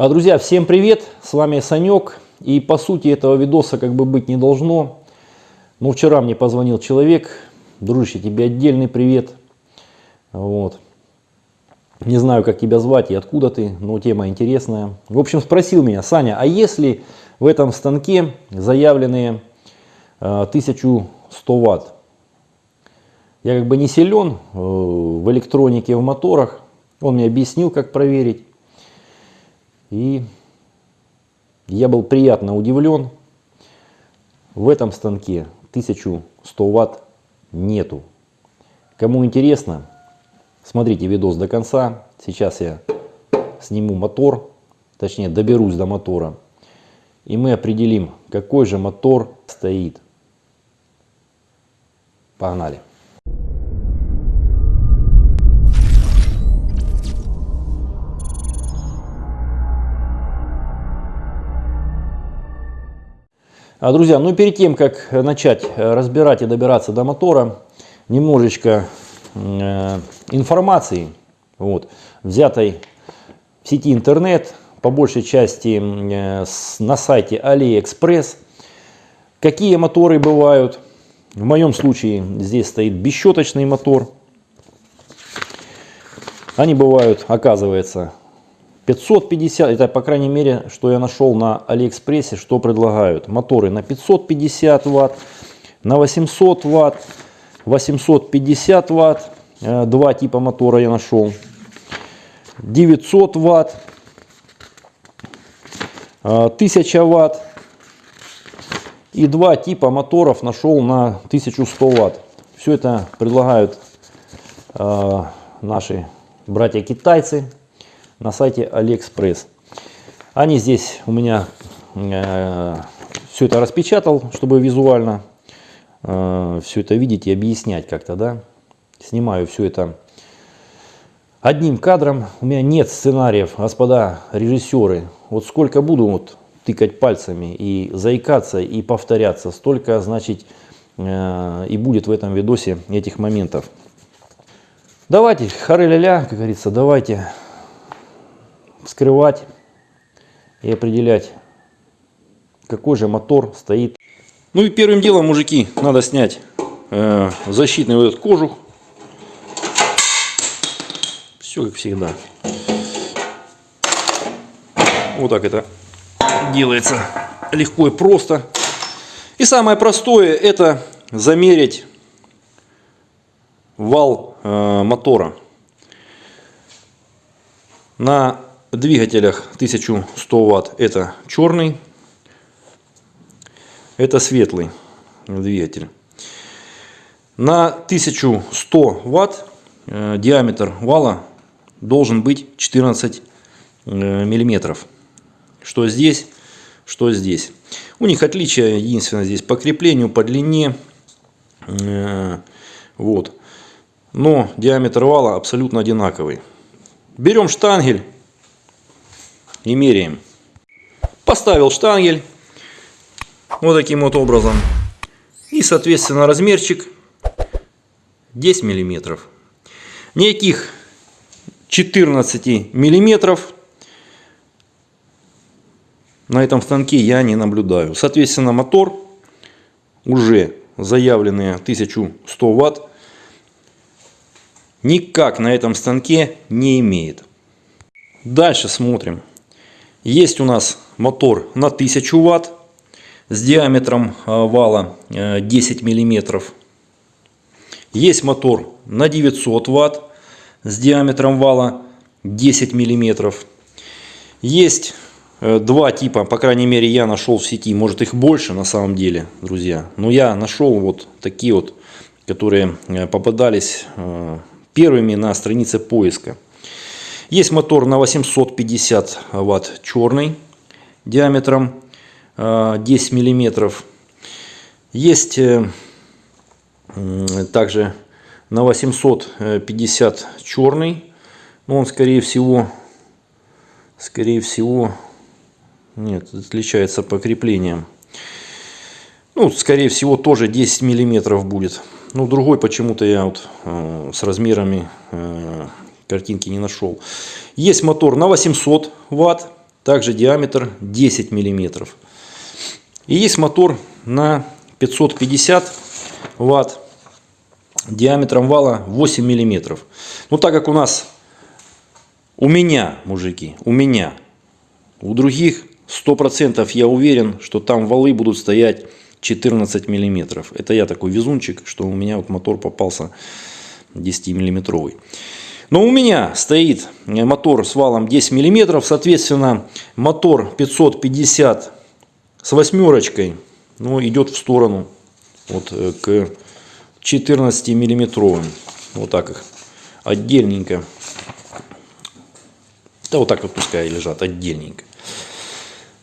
А, друзья, всем привет! С вами Санек. И по сути этого видоса как бы быть не должно. Но вчера мне позвонил человек. Дружище, тебе отдельный привет. Вот. Не знаю, как тебя звать и откуда ты, но тема интересная. В общем, спросил меня, Саня, а если в этом станке заявленные э, 1100 ватт? Я как бы не силен э, в электронике, в моторах. Он мне объяснил, как проверить. И я был приятно удивлен. В этом станке 1100 ватт нету. Кому интересно, смотрите видос до конца. Сейчас я сниму мотор, точнее доберусь до мотора. И мы определим, какой же мотор стоит. Погнали. Друзья, ну перед тем, как начать э, разбирать и добираться до мотора, немножечко э, информации, вот, взятой в сети интернет, по большей части э, на сайте AliExpress. Какие моторы бывают? В моем случае здесь стоит бесщеточный мотор. Они бывают, оказывается, 550, это по крайней мере, что я нашел на Алиэкспрессе, что предлагают. Моторы на 550 ватт, на 800 ватт, 850 ватт, э, два типа мотора я нашел. 900 ватт, 1000 э, ватт и два типа моторов нашел на 1100 ватт. Все это предлагают э, наши братья китайцы на сайте Алиэкспресс. Они здесь у меня э, все это распечатал, чтобы визуально э, все это видеть и объяснять как-то, да. Снимаю все это одним кадром. У меня нет сценариев, господа режиссеры. Вот сколько буду вот тыкать пальцами и заикаться и повторяться, столько, значит, э, и будет в этом видосе этих моментов. Давайте, хары-ля-ля, как говорится, давайте вскрывать и определять, какой же мотор стоит. Ну и первым делом, мужики, надо снять э, защитный вот этот кожух. Все как всегда. Вот так это делается легко и просто. И самое простое это замерить вал э, мотора. На двигателях 1100 ватт это черный, это светлый двигатель. На 1100 ватт э, диаметр вала должен быть 14 э, миллиметров. Что здесь, что здесь. У них отличие единственное здесь по креплению, по длине. Э, вот. Но диаметр вала абсолютно одинаковый. Берем штангель и меряем. Поставил штангель вот таким вот образом. И, соответственно, размерчик 10 миллиметров. Никаких 14 миллиметров на этом станке я не наблюдаю. Соответственно, мотор уже заявленные 1100 ватт никак на этом станке не имеет. Дальше смотрим. Есть у нас мотор на 1000 ватт с диаметром вала 10 э, миллиметров. Есть мотор на 900 ватт с диаметром вала 10 миллиметров. Есть э, два типа, по крайней мере я нашел в сети, может их больше на самом деле, друзья. Но я нашел вот такие вот, которые э, попадались первыми на странице поиска. Есть мотор на 850 ватт черный диаметром 10 э, миллиметров. Есть э, также на 850 черный, но он скорее всего, скорее всего, нет, отличается по креплениям. Ну, скорее всего, тоже 10 миллиметров будет. Ну, другой почему-то я вот э, с размерами э, картинки не нашел. Есть мотор на 800 ватт также диаметр 10 миллиметров. И есть мотор на 550 ватт диаметром вала 8 миллиметров. Но так как у нас, у меня, мужики, у меня, у других 100% я уверен, что там валы будут стоять 14 миллиметров. Это я такой везунчик, что у меня вот мотор попался 10 миллиметровый. Но у меня стоит мотор с валом 10 миллиметров, соответственно, мотор 550 с восьмерочкой, ну, идет в сторону вот э, к 14 миллиметровым. Вот так их отдельненько. Да вот так вот пускай лежат отдельненько.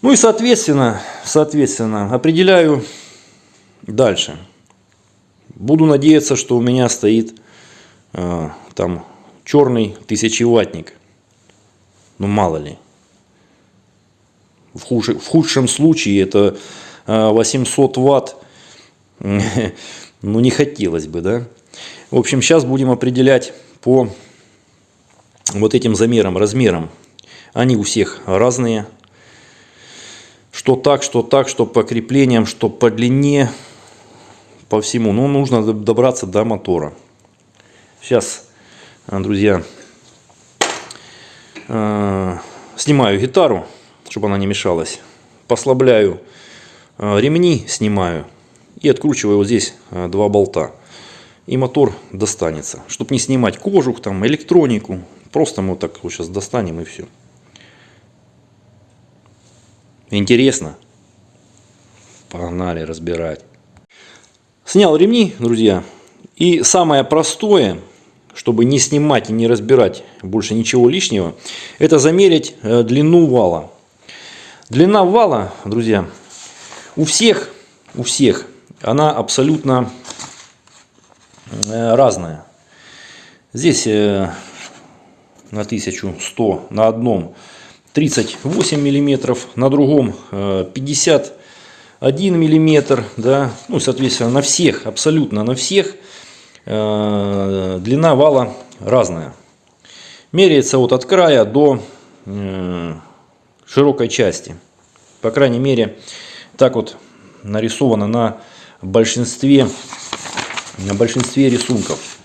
Ну и соответственно, соответственно, определяю дальше. Буду надеяться, что у меня стоит э, там черный тысячеваттник. Ну мало ли. В, хуш, в худшем случае это 800 э, ватт. Ну не хотелось бы, да. В общем, сейчас будем определять по вот этим замерам, размерам. Они у всех разные. Что так, что так, что по креплениям, что по длине, по всему. Но нужно добраться до мотора. Сейчас, друзья, э, снимаю гитару, чтобы она не мешалась. Послабляю э, ремни, снимаю и откручиваю вот здесь э, два болта. И мотор достанется. Чтобы не снимать кожух, там, электронику. Просто мы вот так вот сейчас достанем и все. Интересно? Погнали разбирать. Снял ремни, друзья. И самое простое, чтобы не снимать и не разбирать больше ничего лишнего, это замерить э, длину вала. Длина вала, друзья, у всех, у всех она абсолютно э, разная. Здесь э, на 1100 на одном 38 миллиметров, на другом 51 э, миллиметр, да, ну, соответственно, на всех, абсолютно на всех длина вала разная. Меряется вот от края до широкой части. По крайней мере, так вот нарисовано на большинстве, на большинстве рисунков.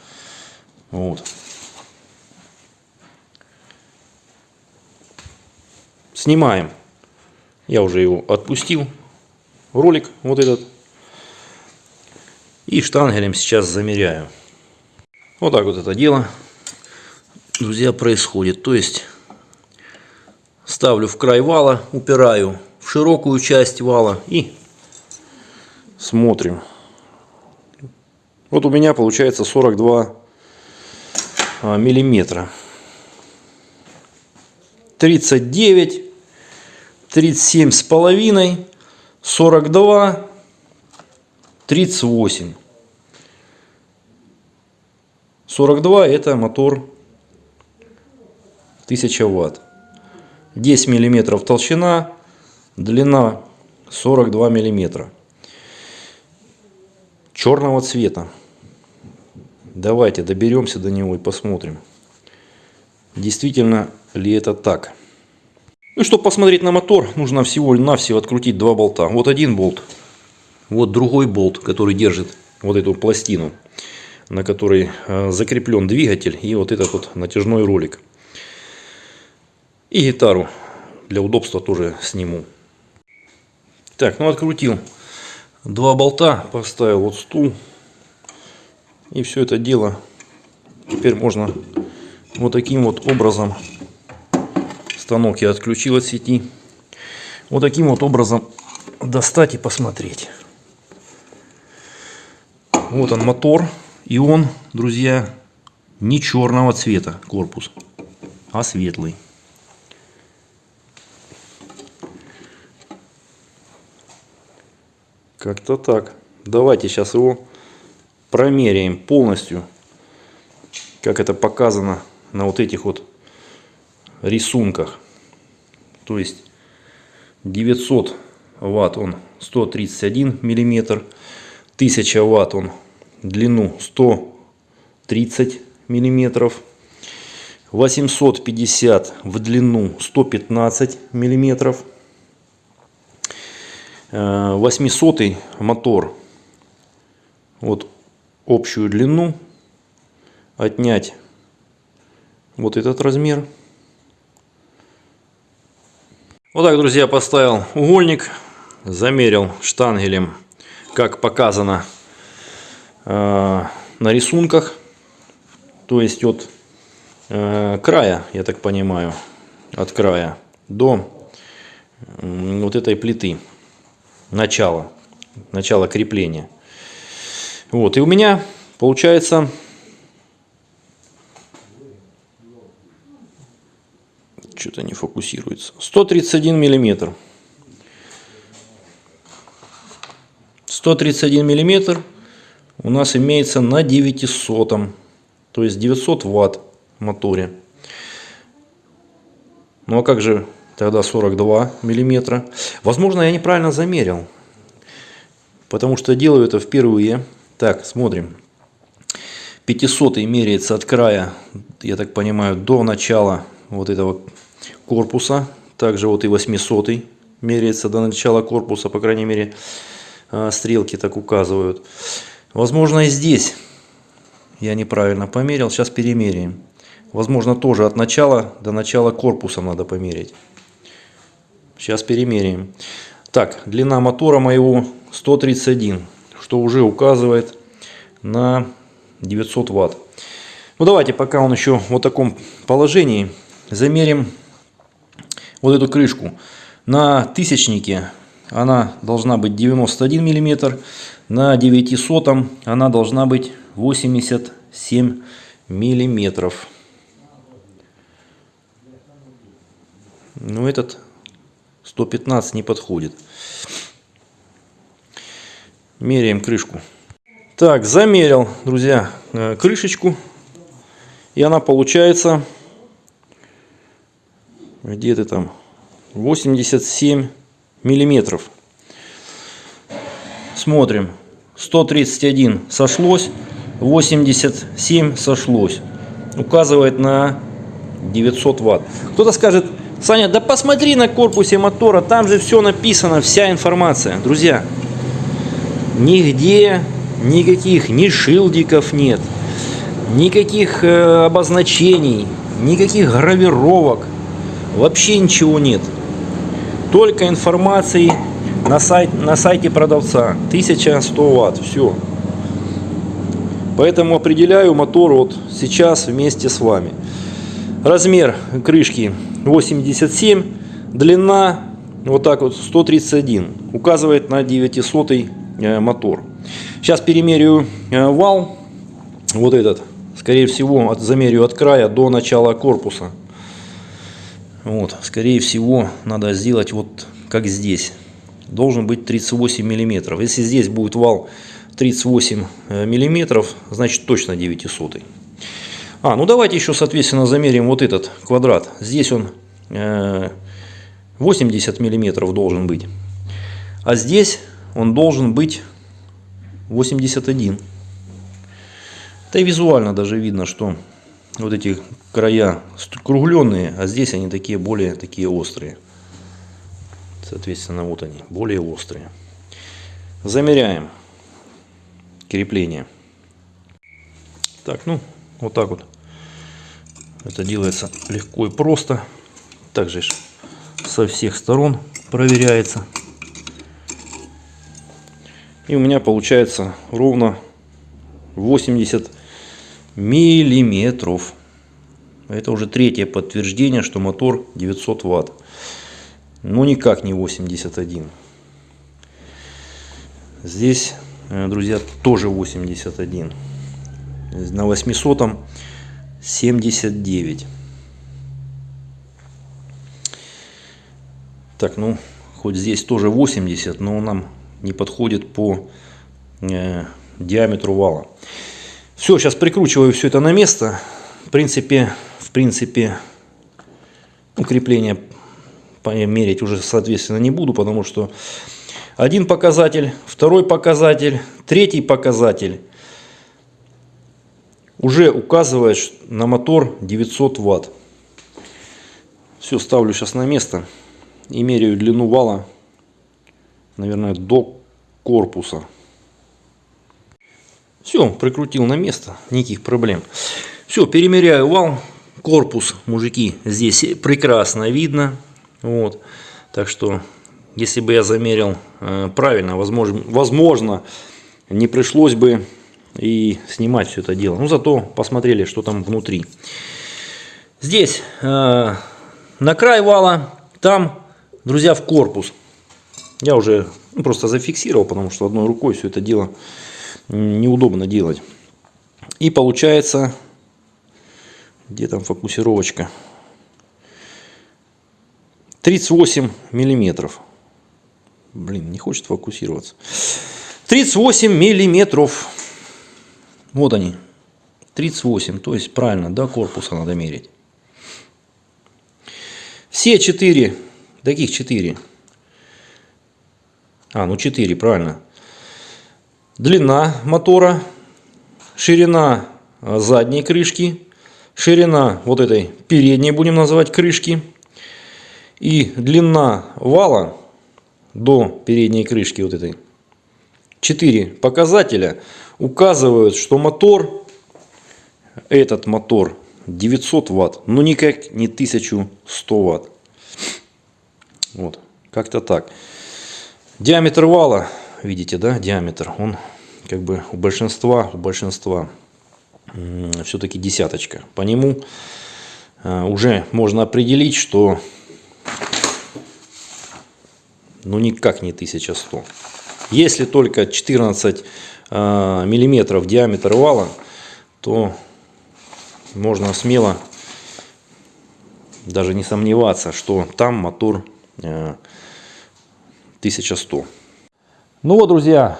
Вот. Снимаем. Я уже его отпустил. Ролик вот этот. И штангелем сейчас замеряю. Вот так вот это дело, друзья, происходит. То есть ставлю в край вала, упираю в широкую часть вала и Смотрим. Вот у меня получается 42 а, миллиметра. 39, 37 с половиной, 42, 38. 42 это мотор 1000 ватт. 10 миллиметров толщина, длина 42 миллиметра черного цвета. Давайте доберемся до него и посмотрим, действительно ли это так. Ну, чтобы посмотреть на мотор, нужно всего-навсего открутить два болта. Вот один болт, вот другой болт, который держит вот эту пластину, на которой э, закреплен двигатель и вот этот вот натяжной ролик. И гитару для удобства тоже сниму. Так, ну открутил два болта, поставил вот стул. И все это дело теперь можно вот таким вот образом, станок я отключил от сети, вот таким вот образом достать и посмотреть. Вот он мотор, и он, друзья, не черного цвета корпус, а светлый. Как-то так. Давайте сейчас его промеряем полностью, как это показано на вот этих вот рисунках. То есть 900 ватт он 131 миллиметр, 1000 ватт он длину 130 миллиметров, 850 в длину 115 миллиметров. 800 э, мотор. Вот общую длину. Отнять вот этот размер. Вот так, друзья, поставил угольник. Замерил штангелем, как показано на рисунках. То есть от э, края, я так понимаю, от края до э, вот этой плиты. Начала, начала крепления. Вот, и у меня получается что-то не фокусируется. 131 миллиметр. 131 миллиметр у нас имеется на 900, то есть 900 ватт моторе. Ну а как же тогда 42 миллиметра? Возможно, я неправильно замерил, потому что делаю это впервые. Так, смотрим. 500 меряется от края, я так понимаю, до начала вот этого корпуса. Также вот и 800 меряется до начала корпуса, по крайней мере, а, стрелки так указывают. Возможно, и здесь я неправильно померил. Сейчас перемеряем. Возможно, тоже от начала до начала корпуса надо померить. Сейчас перемеряем. Так, длина мотора моего 131, что уже указывает на 900 ватт. Ну давайте, пока он еще в вот таком положении, замерим вот эту крышку. На тысячнике она должна быть 91 миллиметр, на 900 она должна быть 87 миллиметров. Но этот 115 не подходит. Меряем крышку. Так, замерил, друзья, э, крышечку. И она получается где-то там 87 миллиметров. Смотрим. 131 сошлось, 87 сошлось. Указывает на 900 ватт. Кто-то скажет, Саня, да посмотри на корпусе мотора, там же все написано, вся информация. Друзья, нигде никаких ни шилдиков нет, никаких э, обозначений, никаких гравировок, вообще ничего нет. Только информации на, сайт, на сайте продавца. 1100 ватт, все. Поэтому определяю мотор вот сейчас вместе с вами. Размер крышки 87, длина вот так вот 131, указывает на 900 э, мотор. Сейчас перемерю э, вал, вот этот, скорее всего, от, замерю от края до начала корпуса. Вот, скорее всего, надо сделать вот как здесь. Должен быть 38 миллиметров. Если здесь будет вал 38 э, миллиметров, значит точно 900. А, ну давайте еще, соответственно, замерим вот этот квадрат. Здесь он 80 э, миллиметров должен быть. А здесь он должен быть 81. Да и визуально даже видно, что вот эти края кругленные, а здесь они такие более такие острые. Соответственно, вот они, более острые. Замеряем крепление. Так, ну, вот так вот. Это делается легко и просто. Также со всех сторон проверяется. И у меня получается ровно 80 миллиметров. Это уже третье подтверждение, что мотор 900 ватт. Но никак не 81. Здесь, э, друзья, тоже 81. На 800 79. Так, ну, хоть здесь тоже 80, но он нам не подходит по э, диаметру вала. Все, сейчас прикручиваю все это на место. В принципе, в принципе, укрепление мерить уже, соответственно, не буду, потому что один показатель, второй показатель, третий показатель уже указывает на мотор 900 ватт. Все, ставлю сейчас на место и меряю длину вала, наверное, до корпуса. Все, прикрутил на место, никаких проблем. Все, перемеряю вал, корпус, мужики, здесь прекрасно видно. Вот, так что, если бы я замерил э, правильно, возможно, возможно, не пришлось бы и снимать все это дело. Ну, зато посмотрели, что там внутри. Здесь э, на край вала, там, друзья, в корпус. Я уже ну, просто зафиксировал, потому что одной рукой все это дело неудобно делать. И получается, где там фокусировочка? 38 миллиметров. Блин, не хочет фокусироваться. 38 миллиметров. Вот они. 38, то есть правильно, до корпуса надо мерить. Все четыре, таких четыре. А, ну 4, правильно. Длина мотора, ширина а, задней крышки, ширина вот этой передней, будем называть, крышки. И длина вала до передней крышки вот этой. Четыре показателя указывают, что мотор, этот мотор 900 ватт, но никак не 1100 ватт. Вот, как-то так. Диаметр вала, видите, да, диаметр, он как бы у большинства, у большинства все-таки десяточка. По нему э, уже можно определить, что ну никак не 1100. Если только 14 э, миллиметров диаметр вала, то можно смело даже не сомневаться, что там мотор э, 1100. Ну вот, друзья,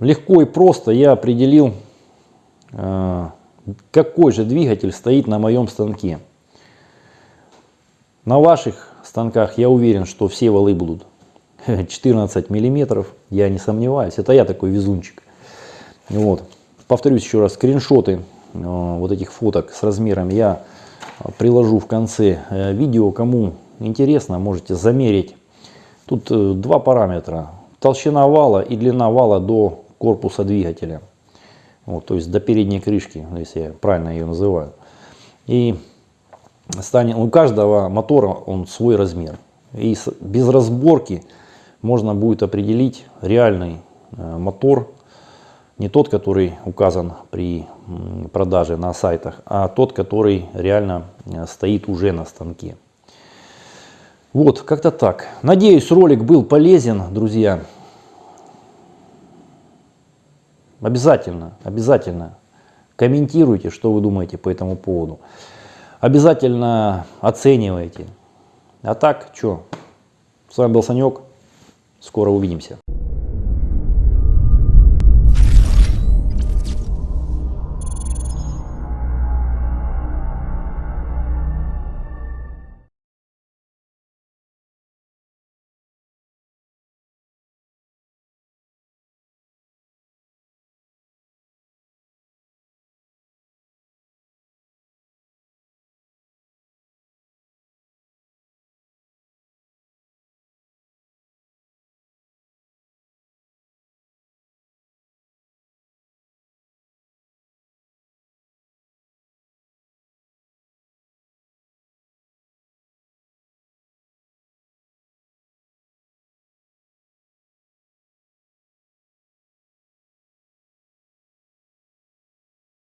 легко и просто я определил, э, какой же двигатель стоит на моем станке. На ваших станках я уверен, что все валы будут 14 миллиметров, я не сомневаюсь. Это я такой везунчик. Вот. Повторюсь еще раз, скриншоты э, вот этих фоток с размером я приложу в конце э, видео. Кому интересно, можете замерить. Тут э, два параметра. Толщина вала и длина вала до корпуса двигателя. Вот, то есть до передней крышки, если я правильно ее называю. И станет, у каждого мотора он свой размер. И без разборки можно будет определить реальный э, мотор, не тот, который указан при продаже на сайтах, а тот, который реально э, стоит уже на станке. Вот, как-то так. Надеюсь, ролик был полезен, друзья. Обязательно, обязательно комментируйте, что вы думаете по этому поводу. Обязательно оценивайте. А так, что? С вами был Санек. Скоро увидимся.